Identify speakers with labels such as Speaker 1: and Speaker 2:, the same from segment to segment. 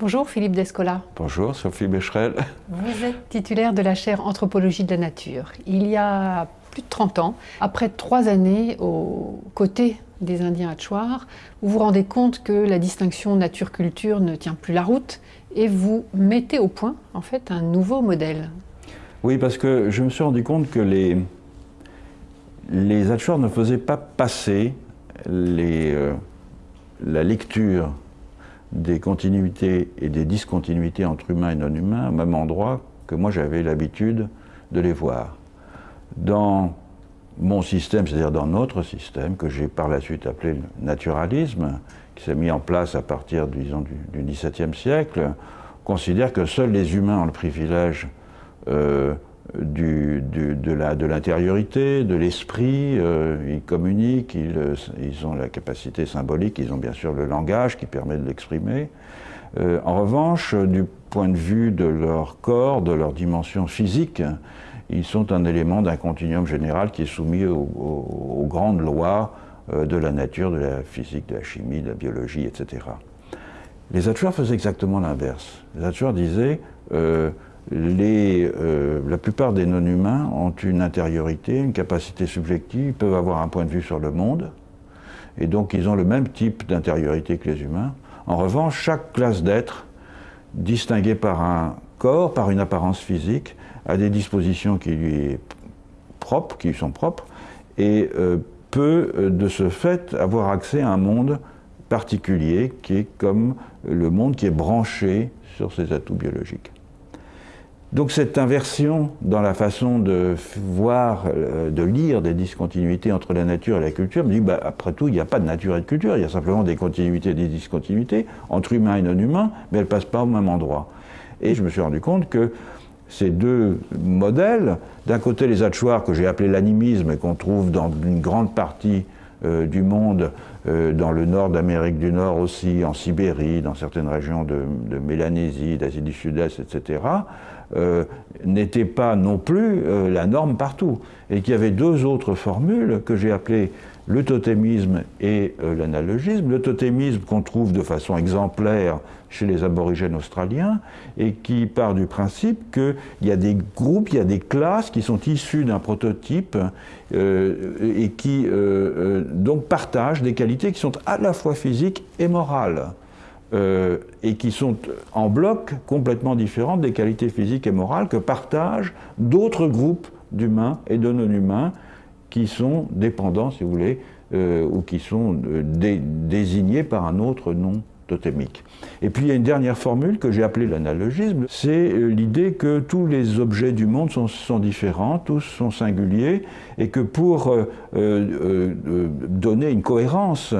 Speaker 1: Bonjour Philippe Descola.
Speaker 2: Bonjour Sophie Becherel.
Speaker 1: Vous êtes titulaire de la chaire Anthropologie de la Nature. Il y a plus de 30 ans, après trois années aux côtés des Indiens Hatchouars, vous vous rendez compte que la distinction nature-culture ne tient plus la route et vous mettez au point en fait un nouveau modèle.
Speaker 2: Oui, parce que je me suis rendu compte que les, les ne faisaient pas passer les, euh, la lecture des continuités et des discontinuités entre humains et non-humains au même endroit que moi j'avais l'habitude de les voir. Dans mon système, c'est-à-dire dans notre système, que j'ai par la suite appelé le naturalisme, qui s'est mis en place à partir disons, du, XVIIe siècle, considère que seuls les humains ont le privilège euh, de l'intériorité, de l'esprit, euh, ils communiquent, ils, ils, ont la capacité symbolique, ils ont bien sûr le langage qui permet de l'exprimer. Euh, en revanche, du point de vue de leur corps, de leur dimension physique, ils sont un élément d'un continuum général qui est soumis aux, grandes lois euh, de la nature, de la physique, de la chimie, de la biologie, etc. Les Hatchouars faisaient exactement l'inverse. Les Hatchouars disaient euh, la plupart des non-humains ont une intériorité, une capacité subjective, peuvent avoir un point de vue sur le monde, et donc ils ont le même type d'intériorité que les humains. En revanche, chaque classe d'êtres, distinguée par un corps, par une apparence physique, a des dispositions qui lui sont propres, et euh, peut euh, de ce fait avoir accès à un monde particulier qui est comme le monde qui est branché sur ses atouts biologiques. Donc cette inversion dans la façon de voir, euh, de lire des discontinuités entre la nature et la culture me dit, bah, après tout, il n'y a pas de nature et de culture, il y a simplement des continuités et des discontinuités entre humains et non-humains, mais elles ne passent pas au même endroit. Et je me suis rendu compte que ces deux modèles, d'un côté les Hatchouars que j'ai appelé l'animisme et qu'on trouve dans une grande partie du monde, euh, dans le nord d'Amérique du Nord aussi, en Sibérie, dans certaines régions de, Mélanésie, d'Asie du Sud-Est, etc., euh, n'était pas non plus euh, la norme partout. Et qu'il y avait deux autres formules que j'ai appelées le totémisme et euh, l'analogisme. Le totémisme qu'on trouve de façon exemplaire chez les aborigènes australiens et qui part du principe qu'il y a des groupes, il y a des classes qui sont issues d'un prototype et qui donc partagent des qualités qui sont à la fois physiques et morales. Euh, et qui sont en bloc complètement différents des qualités physiques et morales que partagent d'autres groupes d'humains et de non-humains qui sont dépendants, si vous voulez, euh, ou qui sont euh, désignés par un autre nom Et puis il y a une dernière formule que j'ai appelée l'analogisme, c'est euh, l'idée que tous les objets du monde sont, différents, tous sont singuliers, et que pour euh, euh, donner une cohérence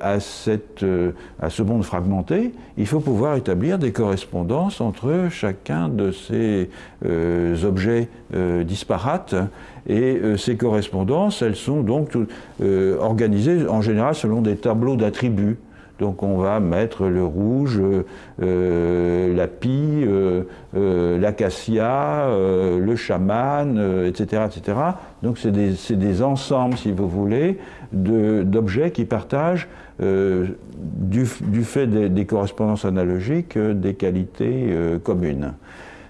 Speaker 2: à ce monde fragmenté, il faut pouvoir établir des correspondances entre chacun de ces objets disparates, et ces correspondances, elles sont donc organisées en général selon des tableaux d'attributs. Donc on va mettre le rouge, euh, la pie, euh, euh, l'acacia, le chaman, etc., etc. Donc c'est des, ensembles, si vous voulez, d'objets qui partagent, du, fait des, correspondances analogiques, des qualités communes.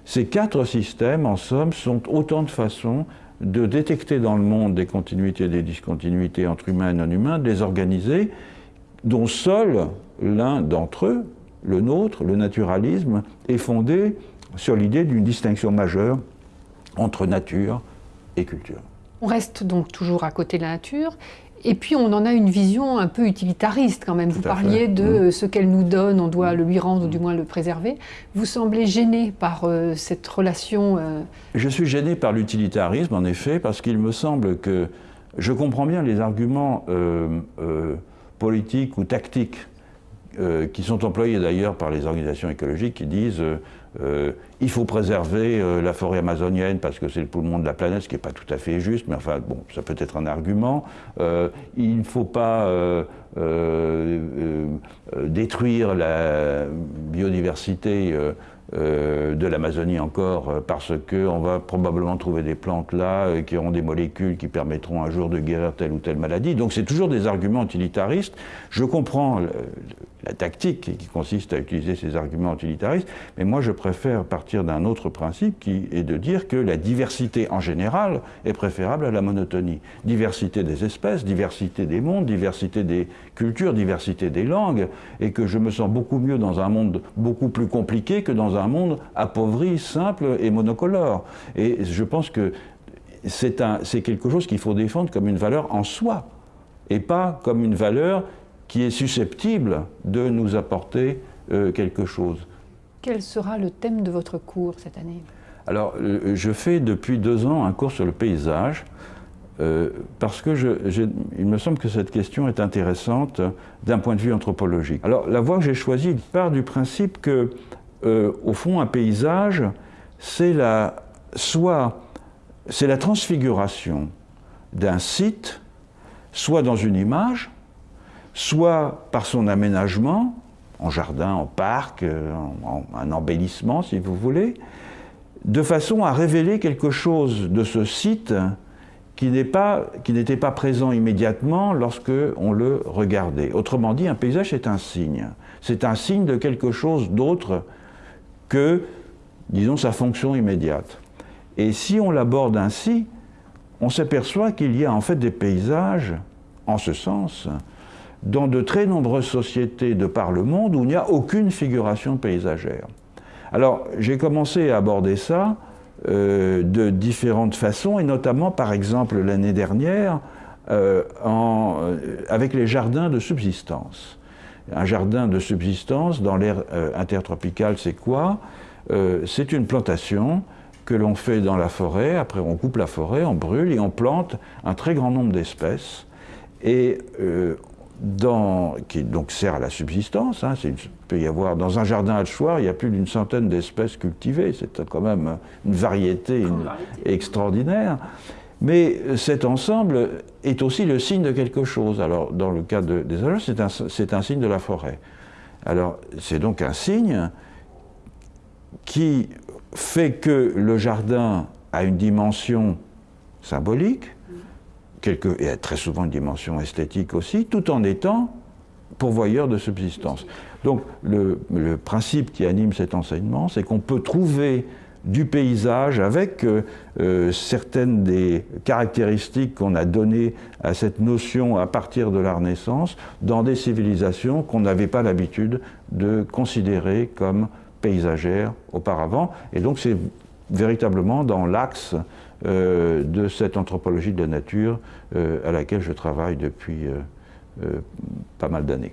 Speaker 2: Ces quatre systèmes, en somme, sont autant de façons de détecter dans le monde des continuités et des discontinuités entre humains et non humains, de les organiser, dont seul l'un d'entre eux, le nôtre, le naturalisme, est fondé sur l'idée d'une distinction majeure entre nature et culture.
Speaker 1: On reste donc toujours à côté de la nature, et puis on en a une vision un peu utilitariste quand même. Vous parliez de mmh. ce qu'elle nous donne, on doit le lui rendre ou du moins le préserver. Vous semblez gêné par euh, cette relation
Speaker 2: euh, Je suis gêné par l'utilitarisme en effet, parce qu'il me semble que je comprends bien les arguments euh, politiques ou tactiques euh, qui sont employés d'ailleurs par les organisations écologiques qui disent euh, euh, il faut préserver la forêt amazonienne parce que c'est le poumon de la planète, ce qui n'est pas tout à fait juste, mais enfin bon, ça peut être un argument. il ne faut pas détruire la biodiversité euh, de l'Amazonie encore, euh, parce qu'on va probablement trouver des plantes là euh, qui auront des molécules qui permettront un jour de guérir telle ou telle maladie. Donc c'est toujours des arguments utilitaristes. Je comprends tactique qui consiste à utiliser ces arguments utilitaristes, mais moi je préfère partir d'un autre principe qui est de dire que la diversité en général est préférable à la monotonie. Diversité des espèces, diversité des mondes, diversité des cultures, diversité des langues, et que je me sens beaucoup mieux dans un monde beaucoup plus compliqué que dans un monde appauvri, simple et monocolore. Et je pense que c'est quelque chose qu'il faut défendre comme une valeur en soi, et pas comme une valeur qui est susceptible de nous apporter euh, quelque chose.
Speaker 1: Quel sera le thème de votre cours cette année?
Speaker 2: Alors, euh, je fais depuis deux ans un cours sur le paysage, euh, parce que il me semble que cette question est intéressante d'un point de vue anthropologique. Alors, la voie que j'ai choisie part du principe que, au fond, un paysage, c'est la, soit c'est la transfiguration d'un site, soit dans une image, soit par son aménagement, en jardin, en parc, euh, en, un embellissement si vous voulez, de façon à révéler quelque chose de ce site qui n'était pas, présent immédiatement lorsque on le regardait. Autrement dit, un paysage est un signe. C'est un signe de quelque chose d'autre que, disons, sa fonction immédiate. Et si on l'aborde ainsi, on s'aperçoit qu'il y a en fait des paysages, en ce sens, dans de très nombreuses sociétés de par le monde où il n'y a aucune figuration paysagère. Alors j'ai commencé à aborder ça euh, de différentes façons, et notamment par exemple l'année dernière euh, euh, avec les jardins de subsistance. Un jardin de subsistance dans l'air intertropical, c'est quoi? C'est une plantation que l'on fait dans la forêt, après on coupe la forêt, on brûle et on plante un très grand nombre d'espèces. Et qui donc sert à la subsistance. Hein, il peut y avoir dans un jardin à Chouard, il y a plus d'une centaine d'espèces cultivées. C'est quand même une variété, extraordinaire. Mais cet ensemble est aussi le signe de quelque chose. Alors, dans le cas des alouettes, c'est un, un, signe de la forêt. Alors, c'est donc un signe qui fait que le jardin a une dimension symbolique, et très souvent une dimension esthétique aussi, tout en étant pourvoyeur de subsistance. Donc le, principe qui anime cet enseignement, c'est qu'on peut trouver du paysage avec euh, euh, certaines des caractéristiques qu'on a données à cette notion à partir de la Renaissance dans des civilisations qu'on n'avait pas l'habitude de considérer comme paysagères auparavant. Et donc c'est véritablement dans l'axe euh, de cette anthropologie de la nature euh, à laquelle je travaille depuis euh, pas mal d'années.